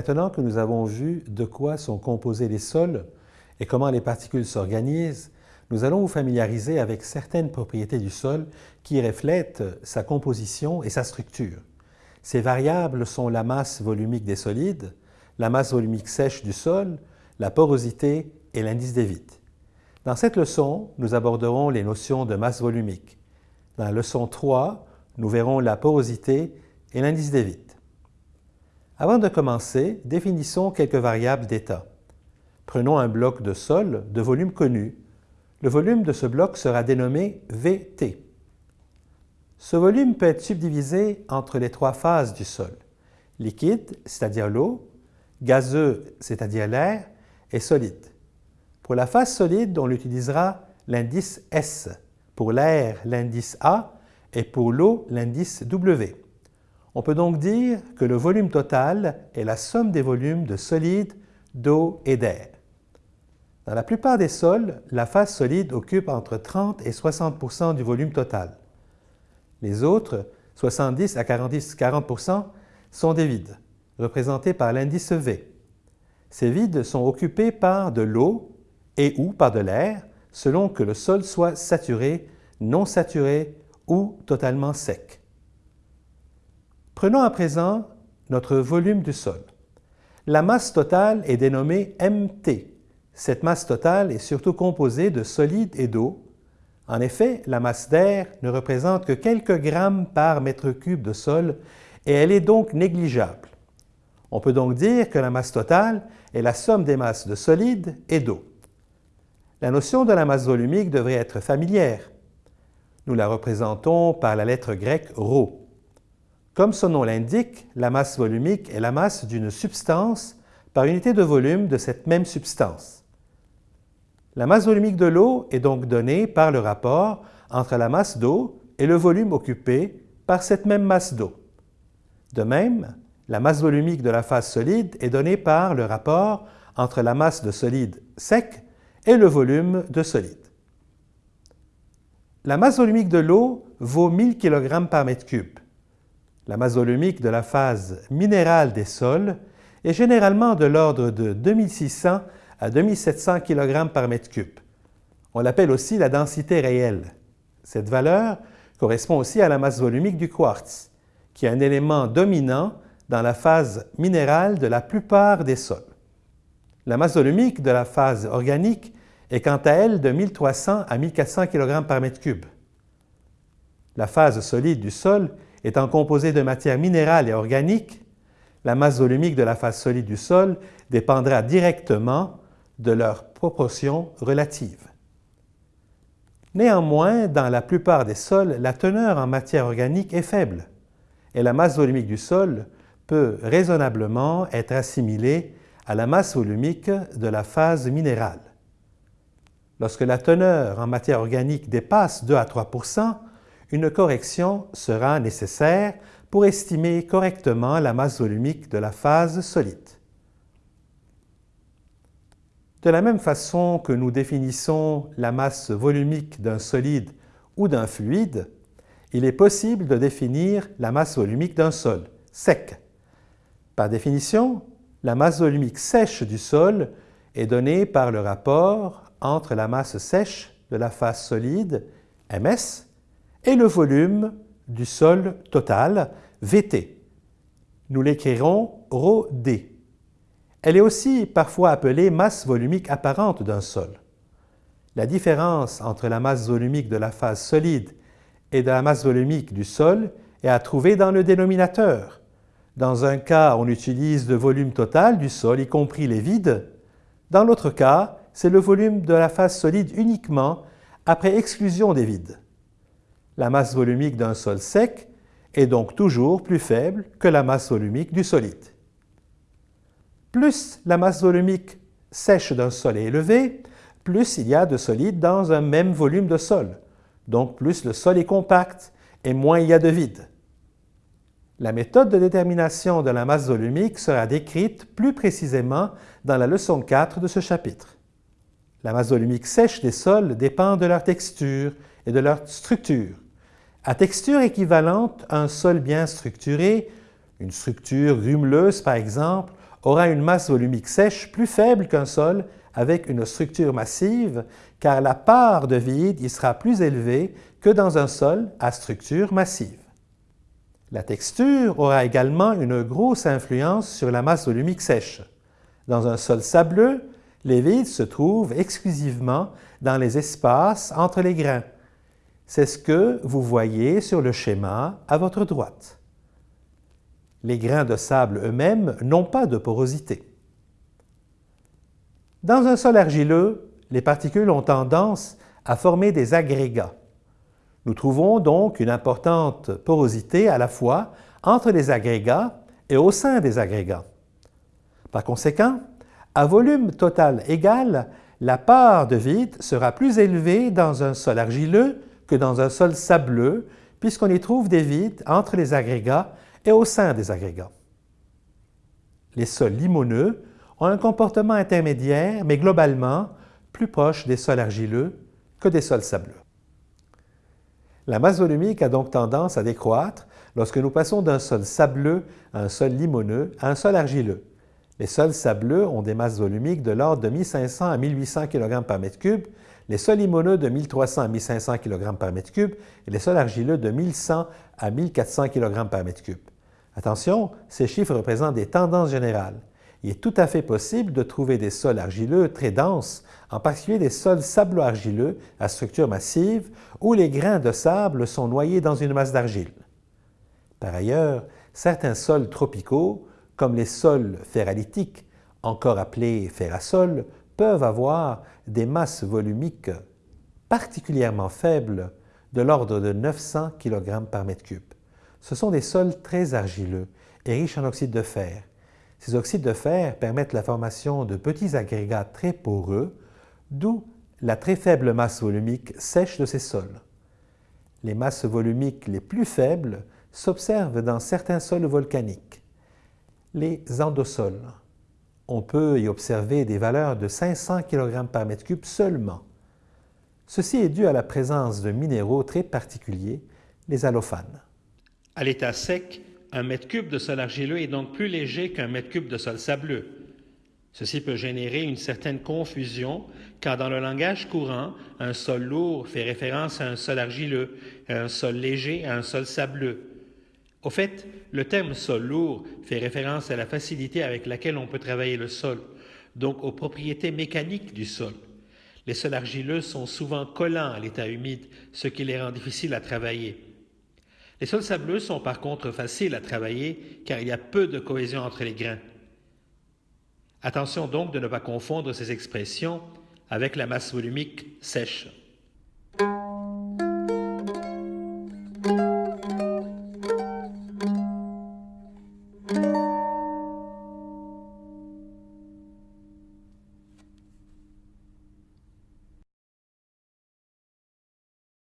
Maintenant que nous avons vu de quoi sont composés les sols et comment les particules s'organisent, nous allons vous familiariser avec certaines propriétés du sol qui reflètent sa composition et sa structure. Ces variables sont la masse volumique des solides, la masse volumique sèche du sol, la porosité et l'indice des vides. Dans cette leçon, nous aborderons les notions de masse volumique. Dans la leçon 3, nous verrons la porosité et l'indice des vides. Avant de commencer, définissons quelques variables d'état. Prenons un bloc de sol de volume connu. Le volume de ce bloc sera dénommé VT. Ce volume peut être subdivisé entre les trois phases du sol, liquide, c'est-à-dire l'eau, gazeux, c'est-à-dire l'air, et solide. Pour la phase solide, on utilisera l'indice S, pour l'air, l'indice A, et pour l'eau, l'indice W. On peut donc dire que le volume total est la somme des volumes de solide, d'eau et d'air. Dans la plupart des sols, la phase solide occupe entre 30 et 60% du volume total. Les autres, 70 à 40% sont des vides, représentés par l'indice V. Ces vides sont occupés par de l'eau et ou par de l'air, selon que le sol soit saturé, non saturé ou totalement sec. Prenons à présent notre volume du sol. La masse totale est dénommée MT. Cette masse totale est surtout composée de solides et d'eau. En effet, la masse d'air ne représente que quelques grammes par mètre cube de sol et elle est donc négligeable. On peut donc dire que la masse totale est la somme des masses de solides et d'eau. La notion de la masse volumique devrait être familière. Nous la représentons par la lettre grecque ρ. Comme son nom l'indique, la masse volumique est la masse d'une substance par unité de volume de cette même substance. La masse volumique de l'eau est donc donnée par le rapport entre la masse d'eau et le volume occupé par cette même masse d'eau. De même, la masse volumique de la phase solide est donnée par le rapport entre la masse de solide sec et le volume de solide. La masse volumique de l'eau vaut 1000 kg par mètre cube. La masse volumique de la phase minérale des sols est généralement de l'ordre de 2600 à 2700 kg par mètre cube. On l'appelle aussi la densité réelle. Cette valeur correspond aussi à la masse volumique du quartz, qui est un élément dominant dans la phase minérale de la plupart des sols. La masse volumique de la phase organique est quant à elle de 1300 à 1400 kg par mètre cube. La phase solide du sol Étant composé de matière minérale et organique, la masse volumique de la phase solide du sol dépendra directement de leur proportion relative. Néanmoins, dans la plupart des sols, la teneur en matière organique est faible et la masse volumique du sol peut raisonnablement être assimilée à la masse volumique de la phase minérale. Lorsque la teneur en matière organique dépasse 2 à 3 une correction sera nécessaire pour estimer correctement la masse volumique de la phase solide. De la même façon que nous définissons la masse volumique d'un solide ou d'un fluide, il est possible de définir la masse volumique d'un sol, sec. Par définition, la masse volumique sèche du sol est donnée par le rapport entre la masse sèche de la phase solide, ms, et le volume du sol total, VT. Nous l'écrirons ρD. Elle est aussi parfois appelée masse volumique apparente d'un sol. La différence entre la masse volumique de la phase solide et de la masse volumique du sol est à trouver dans le dénominateur. Dans un cas, on utilise le volume total du sol, y compris les vides. Dans l'autre cas, c'est le volume de la phase solide uniquement après exclusion des vides la masse volumique d'un sol sec est donc toujours plus faible que la masse volumique du solide. Plus la masse volumique sèche d'un sol est élevée, plus il y a de solide dans un même volume de sol, donc plus le sol est compact et moins il y a de vide. La méthode de détermination de la masse volumique sera décrite plus précisément dans la leçon 4 de ce chapitre. La masse volumique sèche des sols dépend de leur texture et de leur structure. À texture équivalente, un sol bien structuré, une structure grumeleuse par exemple, aura une masse volumique sèche plus faible qu'un sol avec une structure massive, car la part de vide y sera plus élevée que dans un sol à structure massive. La texture aura également une grosse influence sur la masse volumique sèche. Dans un sol sableux, les vides se trouvent exclusivement dans les espaces entre les grains. C'est ce que vous voyez sur le schéma à votre droite. Les grains de sable eux-mêmes n'ont pas de porosité. Dans un sol argileux, les particules ont tendance à former des agrégats. Nous trouvons donc une importante porosité à la fois entre les agrégats et au sein des agrégats. Par conséquent, à volume total égal, la part de vide sera plus élevée dans un sol argileux que dans un sol sableux, puisqu'on y trouve des vides entre les agrégats et au sein des agrégats. Les sols limoneux ont un comportement intermédiaire, mais globalement plus proche des sols argileux que des sols sableux. La masse volumique a donc tendance à décroître lorsque nous passons d'un sol sableux à un sol limoneux à un sol argileux. Les sols sableux ont des masses volumiques de l'ordre de 1500 à 1800 kg par mètre cube, les sols limoneux de 1300 à 1500 kg par mètre cube et les sols argileux de 1100 à 1400 kg par mètre cube. Attention, ces chiffres représentent des tendances générales. Il est tout à fait possible de trouver des sols argileux très denses, en particulier des sols sablo-argileux à structure massive, où les grains de sable sont noyés dans une masse d'argile. Par ailleurs, certains sols tropicaux, comme les sols ferralitiques, encore appelés ferrasols, peuvent avoir des masses volumiques particulièrement faibles de l'ordre de 900 kg par mètre cube. Ce sont des sols très argileux et riches en oxyde de fer. Ces oxydes de fer permettent la formation de petits agrégats très poreux, d'où la très faible masse volumique sèche de ces sols. Les masses volumiques les plus faibles s'observent dans certains sols volcaniques. Les endosols. On peut y observer des valeurs de 500 kg par mètre cube seulement. Ceci est dû à la présence de minéraux très particuliers, les allophanes. À l'état sec, un mètre cube de sol argileux est donc plus léger qu'un mètre cube de sol sableux. Ceci peut générer une certaine confusion car dans le langage courant, un sol lourd fait référence à un sol argileux, un sol léger à un sol sableux. Au fait, le terme sol lourd fait référence à la facilité avec laquelle on peut travailler le sol, donc aux propriétés mécaniques du sol. Les sols argileux sont souvent collants à l'état humide, ce qui les rend difficiles à travailler. Les sols sableux sont par contre faciles à travailler car il y a peu de cohésion entre les grains. Attention donc de ne pas confondre ces expressions avec la masse volumique sèche.